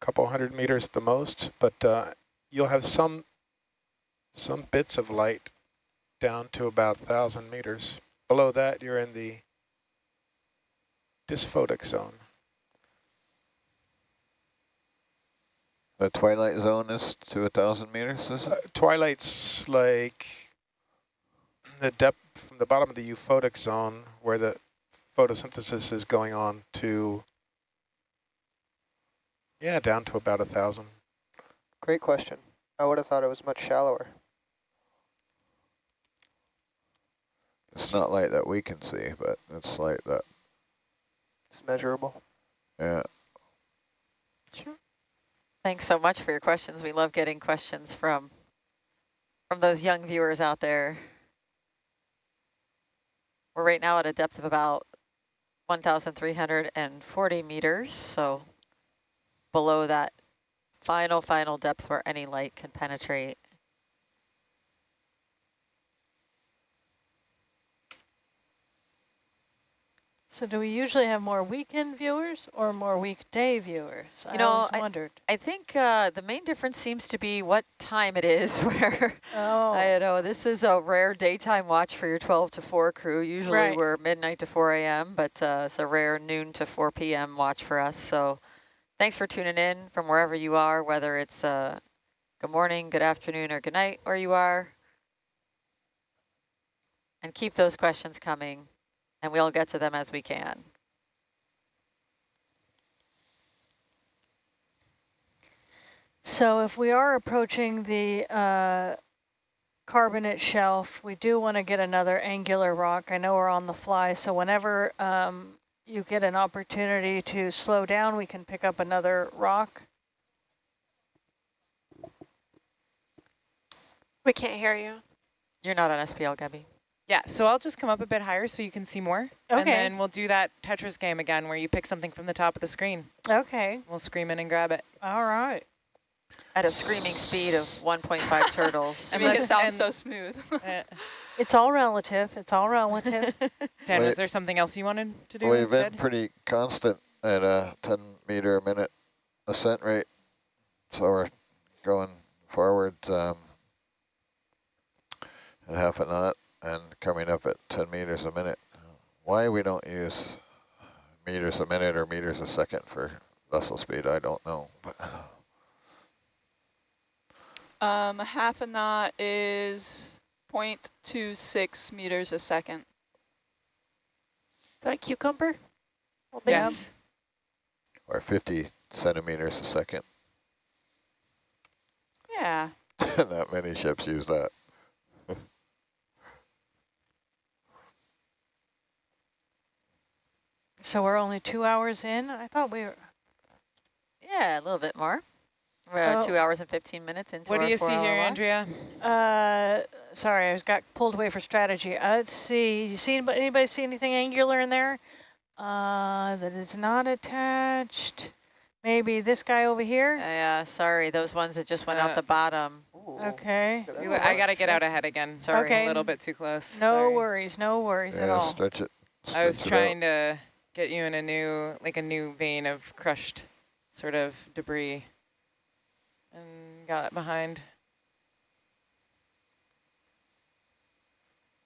A couple hundred meters at the most, but uh, you'll have some some bits of light down to about 1,000 meters. Below that, you're in the dysphotic zone. The twilight zone is to a thousand meters, is Uh, twilight's like the depth from the bottom of the euphotic zone where the photosynthesis is going on to, yeah, down to about a thousand. Great question. I would have thought it was much shallower. It's not light that we can see, but it's light that, It's measurable. yeah. Sure. Thanks so much for your questions. We love getting questions from from those young viewers out there. We're right now at a depth of about 1,340 meters, so below that final, final depth where any light can penetrate. So do we usually have more weekend viewers or more weekday viewers? I know, always I- wondered. I think uh, the main difference seems to be what time it is where Oh, I know this is a rare daytime watch for your 12 to 4 crew. Usually Right. we're midnight to 4 a.m., but uh, it's a rare noon to 4 p.m. watch for us. So thanks for tuning in from wherever you are, whether it's uh, good morning, good afternoon, or good night where you are. And keep those questions coming, and we'll get to them as we can. so if we are approaching the uh, carbonate shelf, we do want to get another angular rock. I know we're on the fly, so whenever um, you get an opportunity to slow down, we can pick up another rock. We can't hear you. You're not on SPL, Gabby. Yeah, so I'll just come up a bit higher so you can see more. And Okay. then we'll do that Tetris game again where you pick something from the top of the screen. Okay, We'll scream in and grab it. all right. At a screaming speed of 1.5 turtles. And Make it let's- sound and- so smooth. Uh, It's all relative. It's all relative. Dan, Wait. was there something else you wanted to do We've instead? been pretty constant at a 10 meter a minute ascent rate. So we're going forward um, at half a knot and coming up at 10 meters a minute. Why we don't use meters a minute or meters a second for vessel speed, I don't know. But Um, half a knot is 0.26 meters a second. Is that a cucumber? Well, they- yes. or 50 centimeters a second. Yeah. Not many ships use that. So we're only two hours in? I thought we were... Yeah, a little bit more. We're Oh. two hours and 15 minutes into What do you see here, watch. Andrea? Uh, sorry, I was got pulled away for strategy. Uh, let's see. You see anybody, anybody see anything angular in there? Uh, that is not attached. Maybe this guy over here. Yeah, sorry, those ones that just went Uh, out the bottom. Ooh, Okay. that's I got to get out ahead again. Sorry. Okay. A little bit too close. No Sorry. worries. No worries at Yeah, all. stretch it. I was stretch it out. trying to get you in a new, like a new vein of crushed sort of debris and got behind.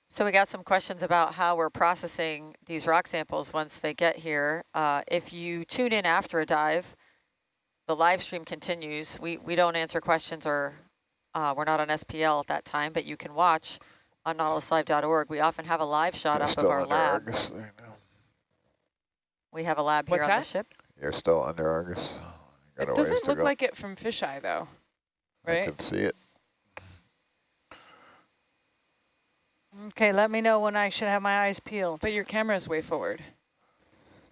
So we got some questions about how we're processing these rock samples once they get here. Uh, if you tune in after a dive, the live stream continues. We, we don't answer questions or uh, we're not on SPL at that time, but you can watch on nautiluslive.org. We often have a live shot You're up of our lab. Argus there now. We have a lab here What's on that? the ship. You're still under Argus. Got It doesn't look go. like it from fisheye though, right? I can see it. Okay, let me know when I should have my eyes peeled. But your camera's way forward.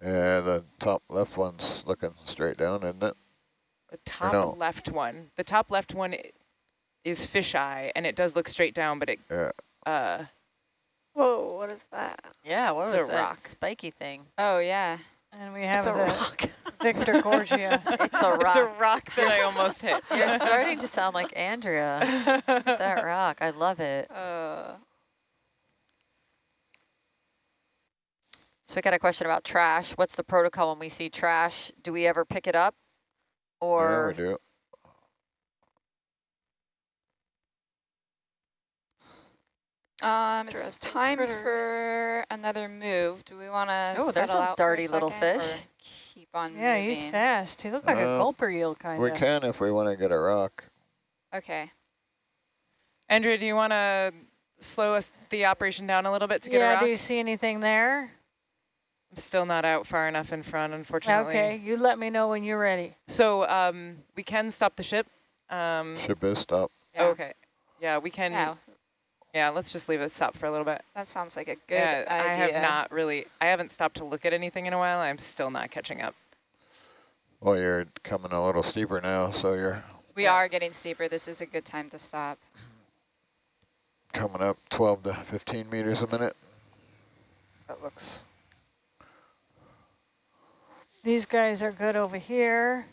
Yeah, the top left one's looking straight down, isn't it? The top no. left one. The top left one is fisheye, and it does look straight down, but it Yeah. uh Whoa, what is that? Yeah, what It's was a that rock. spiky thing? Oh, yeah. And we It's have a the rock. Victorgorgia. It's a rock. it's a rock. rock that I almost hit. You're starting to sound like Andrea. that rock, I love it. Uh, So we got a question about trash. What's the protocol when we see trash? Do we ever pick it up? yeah, Or we do. Um, it's time critters. for another move. Do we want to Oh, there's settle out for a darty little second, or fish. Keep on yeah, moving. he's fast. He looked like a Uh, gulper eel kind of. We can if we want to get a rock. Okay. Andrea, do you want to slow us the operation down a little bit to get a rock? Yeah, do you see anything there? I'm still not out far enough in front, unfortunately. Okay, you let me know when you're ready. So um, we can stop the ship Um, Ship is stopped. Yeah. Okay. Yeah, we can. Yeah, Yeah, let's just leave it stop for a little bit. that sounds like a good yeah, idea. I have not really. I haven't stopped to look at anything in a while. I'm still not catching up. Well, you're coming a little steeper now, so you're We Yeah. are getting steeper. This is a good time to stop. coming up 12 to 15 meters a minute. That looks These guys are good over here.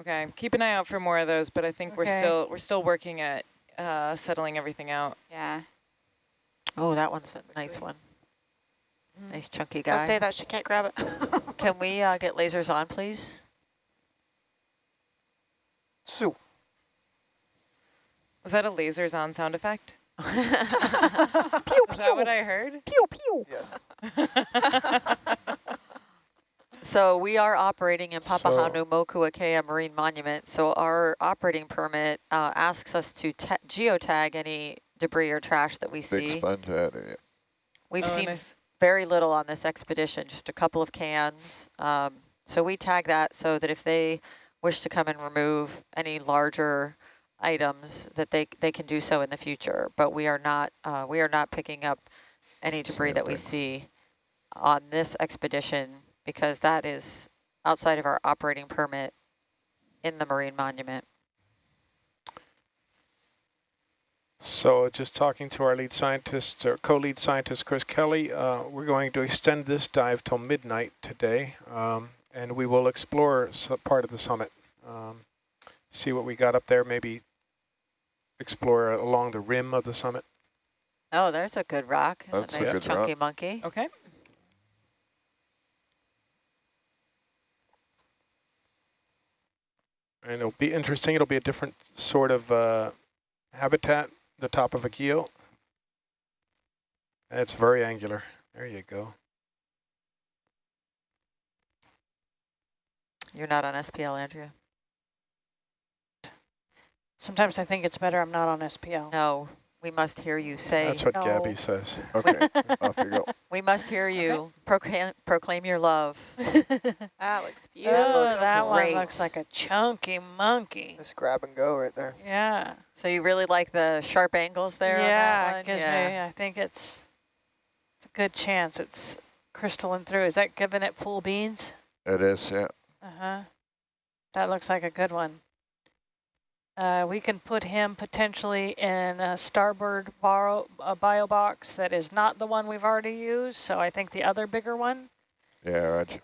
Okay, keep an eye out for more of those, but I think we're still we're still working at uh, settling everything out. Yeah. Oh, that one's a nice one. Mm. Nice chunky guy. Don't guy. say that, she can't grab it. Can we uh, get lasers on, please? Sue. Was that a lasers on sound effect? pew, Is that what I heard? pew, pew. Yes. So we are operating in So- Papahanaumokuakea Marine Monument. So our operating permit uh, asks us to ta- geotag any debris or trash that we Big see. sponge head. yeah. We've Oh, seen nice. very little on this expedition, just a couple of cans. Um, so we tag that so that if they wish to come and remove any larger items, that they they can do so in the future. But we are not uh, we are not picking up any debris that we see on this expedition because that is outside of our operating permit in the marine monument. So just talking to our lead scientist, or co-lead scientist, Chris Kelley, uh, we're going to extend this dive till midnight today, um, and we will explore part of the summit, um, see what we got up there, maybe explore along the rim of the summit. Oh, there's a good rock. That's a a nice good chunky rock. monkey. Okay. And it'll be interesting. It'll be a different sort of uh, habitat, the top of a keel. It's very angular. There you go. You're not on SPL, Andrea? Sometimes I think it's better I'm not on SPL. No, we must hear you say. That's what no. Gabby says. Okay, off you go. We must hear you proclaim, proclaim your love. that looks oh, beautiful. looks that one looks like a chunky monkey. Just grab and go right there. Yeah. So you really like the sharp angles there on yeah, that it one? gives me, I think it's, it's a good chance it's crystalline through. Is that giving it full beans? It is, yeah. Uh-huh. That looks like a good one. Uh, we can put him potentially in a starboard borrow, a bio box that is not the one we've already used, so I think the other bigger one. Yeah, Roger.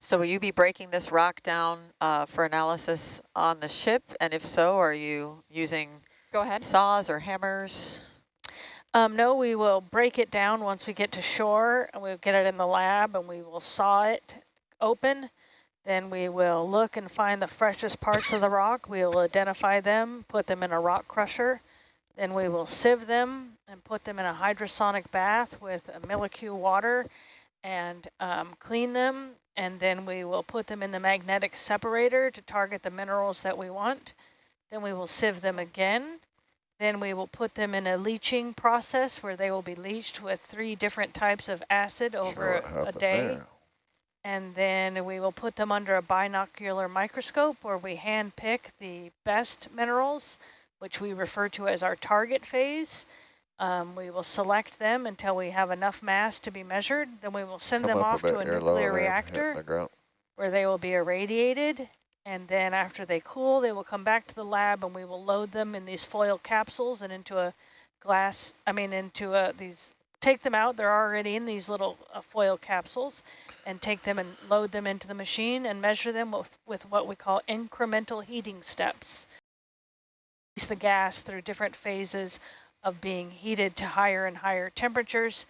So will you be breaking this rock down uh, for analysis on the ship? And if so, are you using Go ahead. saws or hammers? Um, no, we will break it down once we get to shore, and we'll get it in the lab, and we will saw it open. Then we will look and find the freshest parts of the rock. We will identify them, put them in a rock crusher. Then we will sieve them and put them in a hydrosonic bath with a Milli-Q water and um, clean them. And then we will put them in the magnetic separator to target the minerals that we want. Then we will sieve them again. Then we will put them in a leaching process where they will be leached with three different types of acid over a day. there. And then we will put them under a binocular microscope where we hand pick the best minerals, which we refer to as our target phase. Um, we will select them until we have enough mass to be measured. Then we will send Come them off a to a nuclear reactor the where they will be irradiated. And then after they cool, they will come back to the lab and we will load them in these foil capsules and into a glass, I mean, into a, these, take them out. They're already in these little uh, foil capsules and take them and load them into the machine and measure them with, with what we call incremental heating steps. Release the gas through different phases of being heated to higher and higher temperatures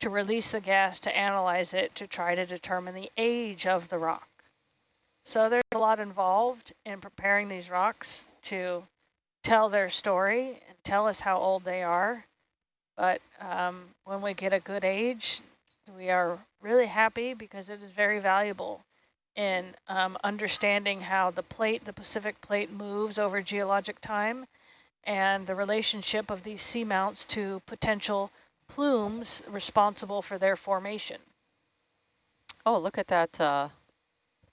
to release the gas to analyze it to try to determine the age of the rock. So there's a lot involved in preparing these rocks to tell their story and tell us how old they are. But um, when we get a good age, we are really happy because it is very valuable in um, understanding how the plate, the Pacific plate moves over geologic time and the relationship of these seamounts to potential plumes responsible for their formation. Oh, look at that uh,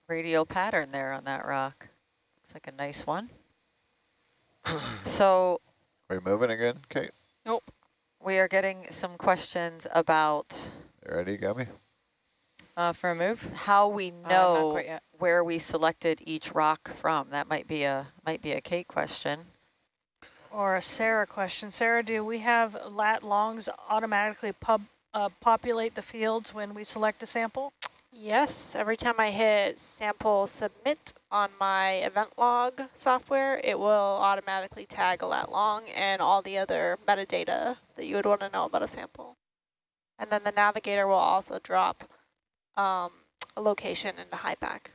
radial pattern there on that rock. Looks like a nice one. so Are you moving again, Kate? Nope. We are getting some questions about You ready, Gummy? Uh, for a move? how we Uh, know quite yet. where we selected each rock from. That might be a might be a Kate question. Or a Sarah question. Sarah, do we have lat longs automatically pub, uh, populate the fields when we select a sample? Yes, every time I hit sample submit on my event log software, it will automatically tag a lat long and all the other metadata that you would want to know about a sample. And then the navigator will also drop um, a location into HYPACK.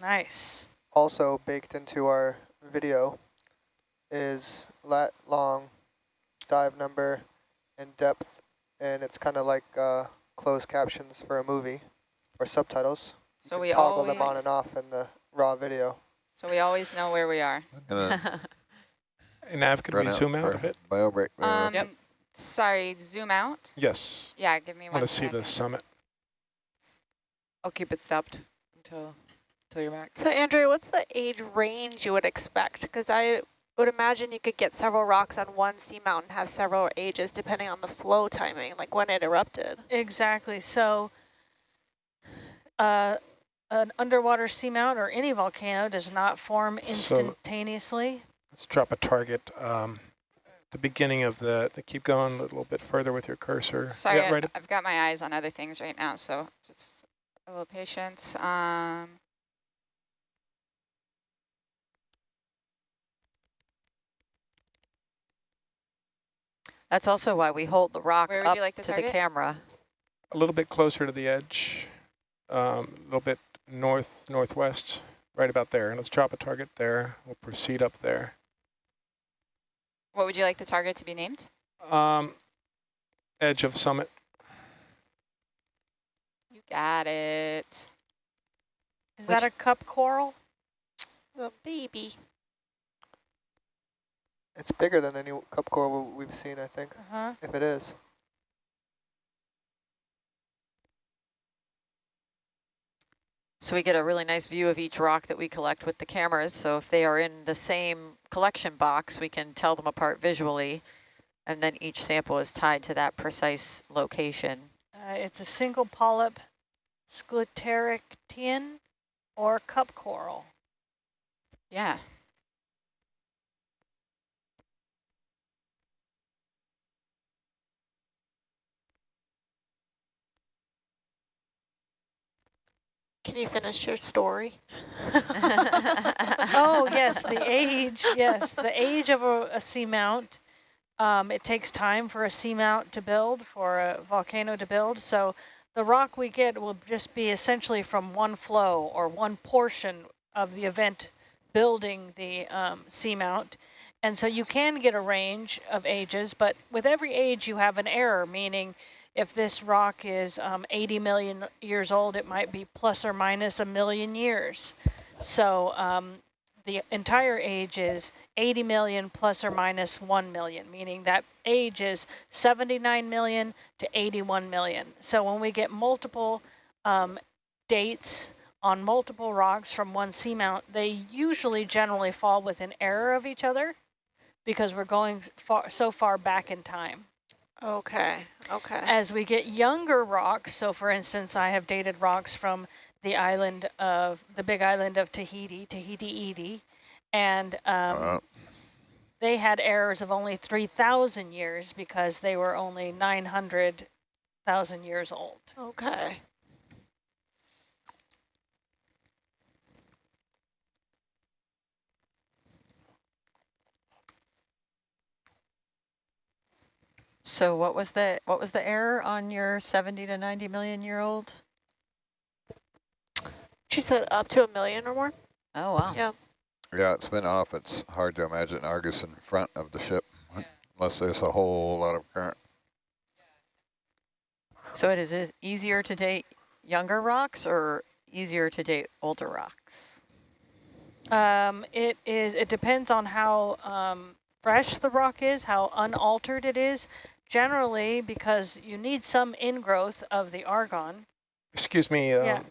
Nice. Also baked into our video is lat long, dive number, and depth, and it's kind of like uh, closed captions for a movie or subtitles. You So can we toggle them on and off in the raw video. So we always know where we are. Gonna Hey, Nav, could run we out zoom out for a bit? Bio break there. Um, Yep. Sorry, zoom out. Yes. Yeah, give me I one want to see the summit. I'll keep it stopped until until you're back. So Andrew, what's the age range you would expect? Because I would imagine you could get several rocks on one seamount and have several ages depending on the flow timing, like when it erupted. Exactly. So uh, an underwater seamount or any volcano does not form So- instantaneously. Let's drop a target. Um, the beginning of the, the, keep going a little bit further with your cursor. Sorry, yeah, right. I've got my eyes on other things right now, so just a little patience. Um, That's also why we hold the rock Where up like to to the camera. A little bit closer to the edge. Um, a little bit north, northwest, right about there. And let's drop a target there. We'll proceed up there. what would you like the target to be named? Um, edge of summit. You got it. Is Which- that a cup coral? The baby. It's bigger than any cup coral we've seen, I think, Uh-huh. if it is. So we get a really nice view of each rock that we collect with the cameras. So if they are in the same collection box, we can tell them apart visually. And then each sample is tied to that precise location. Uh, it's a single polyp scleractinian or cup coral. Yeah. Can you finish your story? oh, yes, the age. Yes, the age of a, a seamount. Um, it takes time for a seamount to build, for a volcano to build. So the rock we get will just be essentially from one flow or one portion of the event building the um, seamount. And so you can get a range of ages, but with every age you have an error, meaning if this rock is um, 80 million years old, it might be plus or minus a million years. So um, the entire age is 80 million plus or minus 1 million, meaning that age is 79 million to 81 million. So when we get multiple um, dates on multiple rocks from one seamount, they usually generally fall within error of each other because we're going far, so far back in time. Okay, okay. As we get younger rocks, so for instance, I have dated rocks from the island of, the big island of Tahiti, Tahiti Iti, and um, Uh, they had errors of only 3,000 years because they were only 900,000 years old. Okay. So what was the what was the error on your 70 to 90 million year old? She said up to a million or more? Oh wow. Yeah. yeah, it's been off. It's hard to imagine Argus in front of the ship unless there's a whole lot of current. So it is it easier to date younger rocks or easier to date older rocks? Um, it is. It depends on how um, fresh the rock is, how unaltered it is. Generally, because you need some ingrowth of the argon, Excuse me, uh, Yeah.